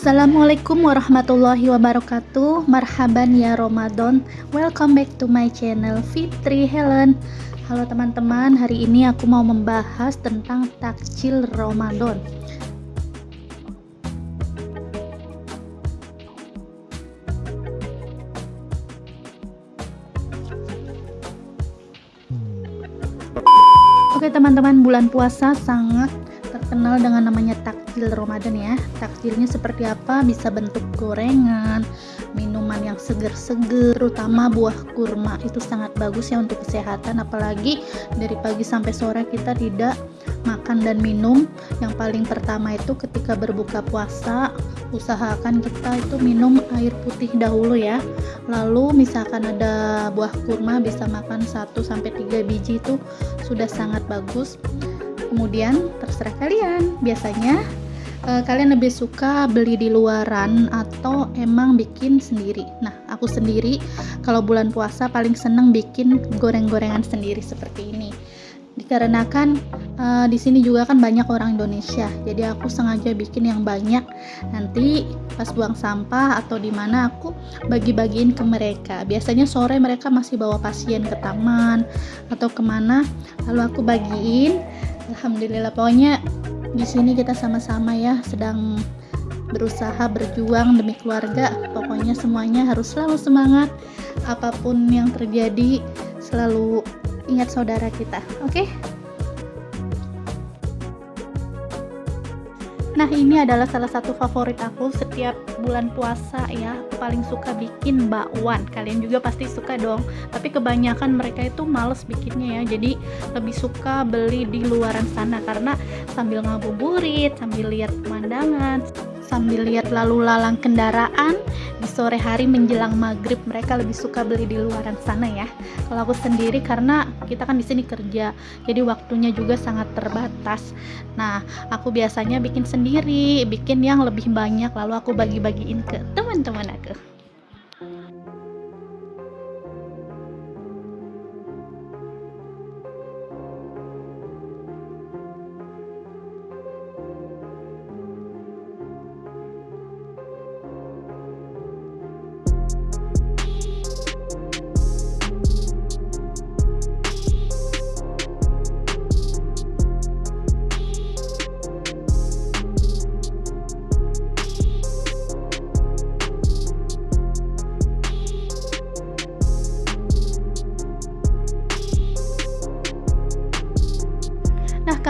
Assalamualaikum warahmatullahi wabarakatuh. Marhaban ya Ramadan. Welcome back to my channel Fitri Helen. Halo teman-teman Hari ini aku mau membahas tentang takjil Ramadan. Oke teman-teman bulan puasa sangat terkenal dengan namanya takjil Ramadan ya. Takjilnya seperti apa? Bisa bentuk gorengan minuman yang seger-seger terutama buah kurma. Itu sangat bagus ya untuk kesehatan apalagi dari pagi sampai sore kita tidak makan dan minum. Yang paling pertama itu ketika berbuka puasa usahakan kita itu minum air putih dahulu ya. Lalu misalkan ada buah kurma bisa makan 1 sampai 3 biji itu sudah sangat bagus. Kemudian terserah kalian. Biasanya uh, kalian lebih suka beli di luaran atau emang bikin sendiri? Nah aku sendiri kalau bulan puasa paling seneng bikin goreng-gorengan sendiri seperti ini. Dikarenakan uh, di sini juga kan banyak orang Indonesia jadi aku sengaja bikin yang banyak. Nanti pas buang sampah atau di mana aku bagi-bagiin ke mereka. Biasanya sore mereka masih bawa pasien ke taman atau ke mana lalu aku bagiin. Alhamdulillah pokoknya di sini kita sama-sama ya sedang berusaha berjuang demi keluarga pokoknya semuanya harus selalu semangat apa pun yang terjadi selalu ingat saudara kita oke okay? Nah ini adalah salah satu favorit aku setiap bulan puasa ya. Paling suka bikin bakwan. Kalian juga pasti suka dong. Tapi kebanyakan mereka itu males bikinnya ya. Jadi lebih suka beli di luaran sana. Karena sambil ngabuburit sambil lihat pemandangan sambil lihat lalu lalang kendaraan. Di sore hari menjelang maghrib mereka lebih suka beli di luaran sana ya. Kalau aku sendiri karena kita kan di sini kerja jadi waktunya juga sangat terbatas. Nah aku biasanya bikin sendiri bikin yang lebih banyak lalu aku bagi-bagiin ke teman-teman aku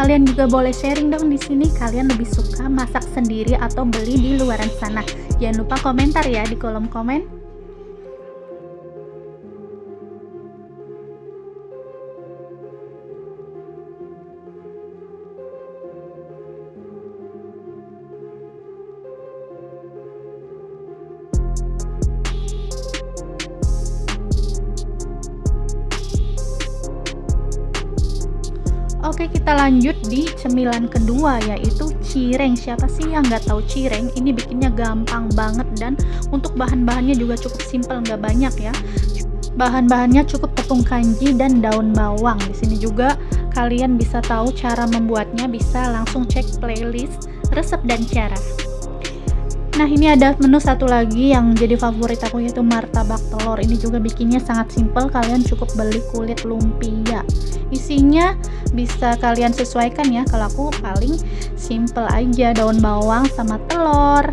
kalian juga boleh sharing dong di sini kalian lebih suka masak sendiri atau beli di luaran sana. Jangan lupa komentar ya di kolom komen. Kita lanjut di cemilan kedua yaitu cireng. Siapa sih yang nggak tahu cireng? Ini bikinnya gampang banget dan untuk bahan-bahannya juga cukup simple nggak banyak ya. Bahan-bahannya cukup tepung kanji dan daun bawang. Di sini juga kalian bisa tahu cara membuatnya. Bisa langsung cek playlist resep dan cara Nah ini ada menu satu lagi yang jadi favorit aku yaitu martabak telur. Ini juga bikinnya sangat simple kalian cukup beli kulit lumpia. Isinya bisa kalian sesuaikan ya. Kalau aku paling simple aja daun bawang sama telur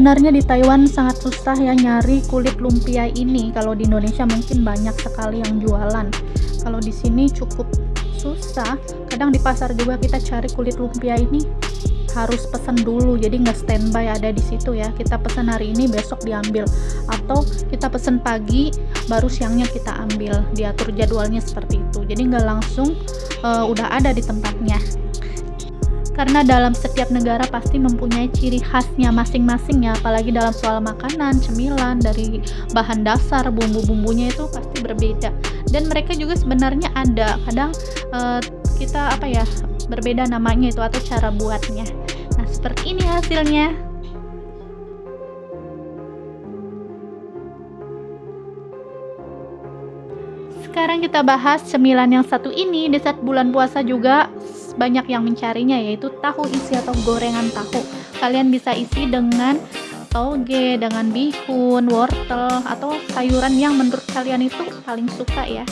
sebenarnya di Taiwan sangat susah ya nyari kulit lumpia ini. Kalau di Indonesia mungkin banyak sekali yang jualan. Kalau di sini cukup susah. Kadang di pasar juga kita cari kulit lumpia ini harus pesan dulu jadi nggak standby ada di situ ya. Kita pesan hari ini besok diambil. Atau kita pesan pagi baru siangnya kita ambil. Diatur jadwalnya seperti itu. Jadi nggak langsung uh, udah ada di tempatnya karena dalam setiap negara pasti mempunyai ciri khasnya masing-masing ya. Apalagi dalam soal makanan, cemilan dari bahan dasar bumbu-bumbunya itu pasti berbeda. Dan mereka juga sebenarnya ada. Kadang uh, kita apa ya berbeda namanya itu atau cara buatnya. Nah seperti ini hasilnya. Sekarang kita bahas cemilan yang satu ini. Di saat bulan puasa juga banyak yang mencarinya yaitu tahu isi atau gorengan tahu. Kalian bisa isi dengan toge, dengan bihun, wortel atau sayuran yang menurut kalian itu paling suka ya.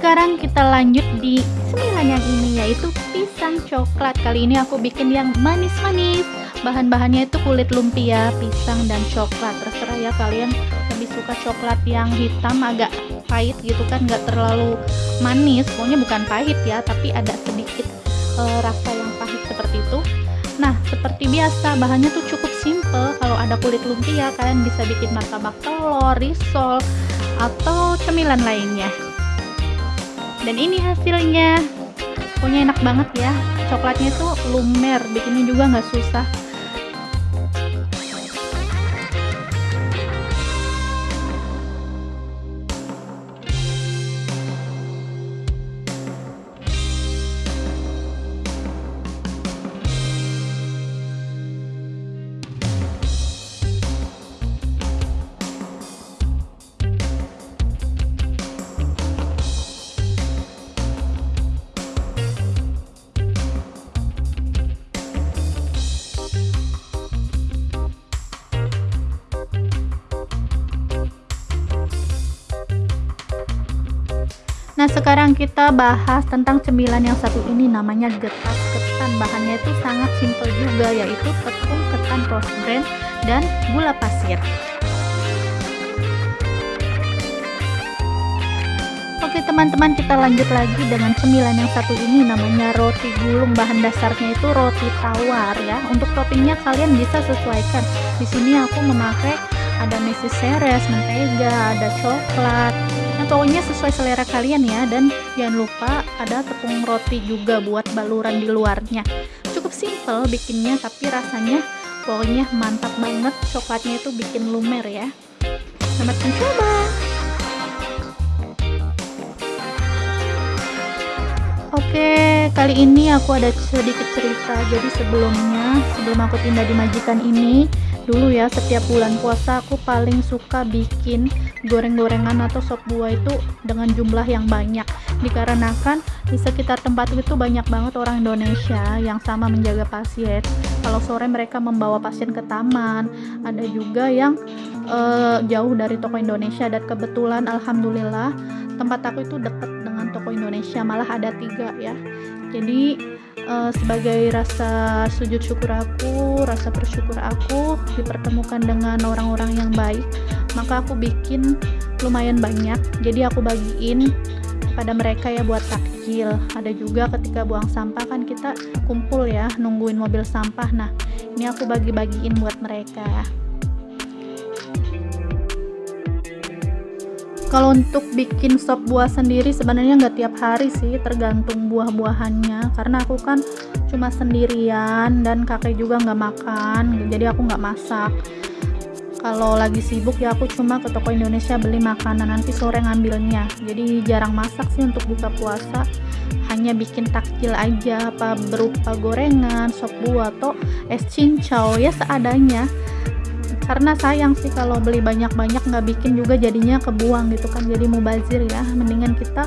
Sekarang kita lanjut di sembilan yang ini yaitu pisang coklat. Kali ini aku bikin yang manis-manis. Bahan-bahannya itu kulit lumpia pisang dan coklat. Terserah ya kalian. Lebih suka coklat yang hitam agak pahit gitu kan. Nggak terlalu manis. Pokoknya bukan pahit ya tapi ada sedikit uh, rasa yang pahit seperti itu. Nah seperti biasa bahannya tuh cukup simple. Kalau ada kulit lumpia kalian bisa bikin martabak telur risol atau cemilan lainnya. Dan ini hasilnya pokoknya enak banget ya. Coklatnya tuh lumer bikinnya juga nggak susah Nah sekarang kita bahas tentang cemilan yang satu ini namanya getas ketan bahannya itu sangat simple juga yaitu tepung ketan rose bran dan gula pasir. Oke teman-teman kita lanjut lagi dengan cemilan yang satu ini namanya roti gulung. Bahan dasarnya itu roti tawar ya. Untuk toppingnya kalian bisa sesuaikan. Di sini aku memakai ada mesis seres, mentega, ada coklat pokoknya sesuai selera kalian ya dan jangan lupa ada tepung roti juga buat baluran di luarnya. Cukup simple bikinnya tapi rasanya pokoknya mantap banget. Coklatnya itu bikin lumer ya. Selamat mencoba! Oke, kali ini aku ada sedikit cerita. Jadi sebelumnya, sebelum aku pindah di majikan ini, dulu ya setiap bulan puasa aku paling suka bikin goreng-gorengan atau sop buah itu dengan jumlah yang banyak. Dikarenakan di sekitar tempat itu banyak banget orang Indonesia yang sama menjaga pasien. Kalau sore mereka membawa pasien ke taman. Ada juga yang uh, jauh dari toko Indonesia. Dan kebetulan Alhamdulillah tempat aku itu dekat toko Indonesia malah ada tiga ya jadi uh, sebagai rasa sujud syukur aku, rasa bersyukur aku dipertemukan dengan orang-orang yang baik, maka aku bikin lumayan banyak. Jadi aku bagiin pada mereka ya buat takjil. Ada juga ketika buang sampah kan kita kumpul ya nungguin mobil sampah. Nah, ini aku bagi-bagiin buat mereka. Kalau untuk bikin sop buah sendiri sebenarnya nggak tiap hari sih tergantung buah-buahannya. Karena aku kan cuma sendirian dan kakek juga nggak makan jadi aku nggak masak. Kalau lagi sibuk ya aku cuma ke toko Indonesia beli makanan nanti sore ngambilnya. Jadi jarang masak sih untuk buka puasa. Hanya bikin takjil aja apa berupa gorengan sop buah atau es cincau ya seadanya karena sayang sih kalau beli banyak-banyak nggak bikin juga jadinya kebuang gitu kan jadi mubazir ya. Mendingan kita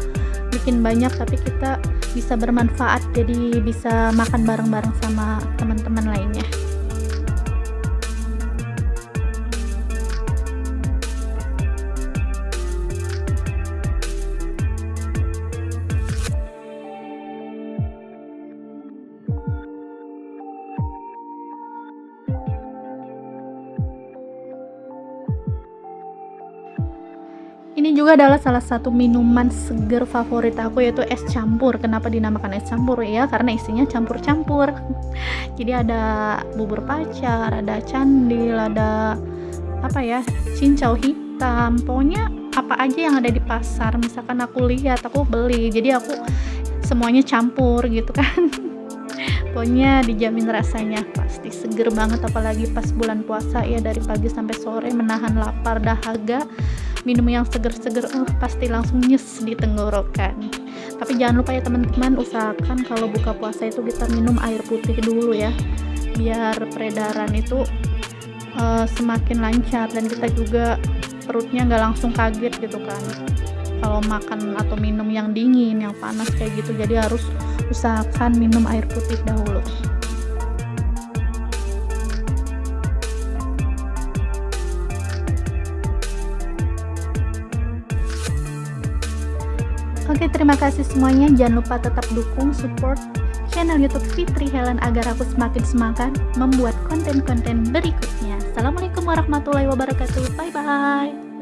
bikin banyak tapi kita bisa bermanfaat jadi bisa makan bareng-bareng sama teman-teman lainnya ini juga adalah salah satu minuman seger favorit aku yaitu es campur. Kenapa dinamakan es campur ya? Karena isinya campur-campur. Jadi ada bubur pacar, ada candil, ada apa ya? cincau hitam. Pokoknya apa aja yang ada di pasar. Misalkan aku lihat, aku beli. Jadi aku semuanya campur gitu kan. Pokoknya dijamin rasanya pasti seger banget apalagi pas bulan puasa ya dari pagi sampai sore menahan lapar dahaga minum yang seger-seger uh, pasti langsung nyes di tenggorokan. Tapi jangan lupa ya teman-teman usahakan kalau buka puasa itu kita minum air putih dulu ya biar peredaran itu uh, semakin lancar dan kita juga perutnya nggak langsung kaget gitu kan. Kalau makan atau minum yang dingin yang panas kayak gitu jadi harus usahakan minum air putih dahulu Oke, terima kasih semuanya. Jangan lupa tetap dukung, support channel YouTube Fitri Helen agar aku semakin semangat membuat konten-konten berikutnya. Assalamualaikum warahmatullahi wabarakatuh. Bye bye.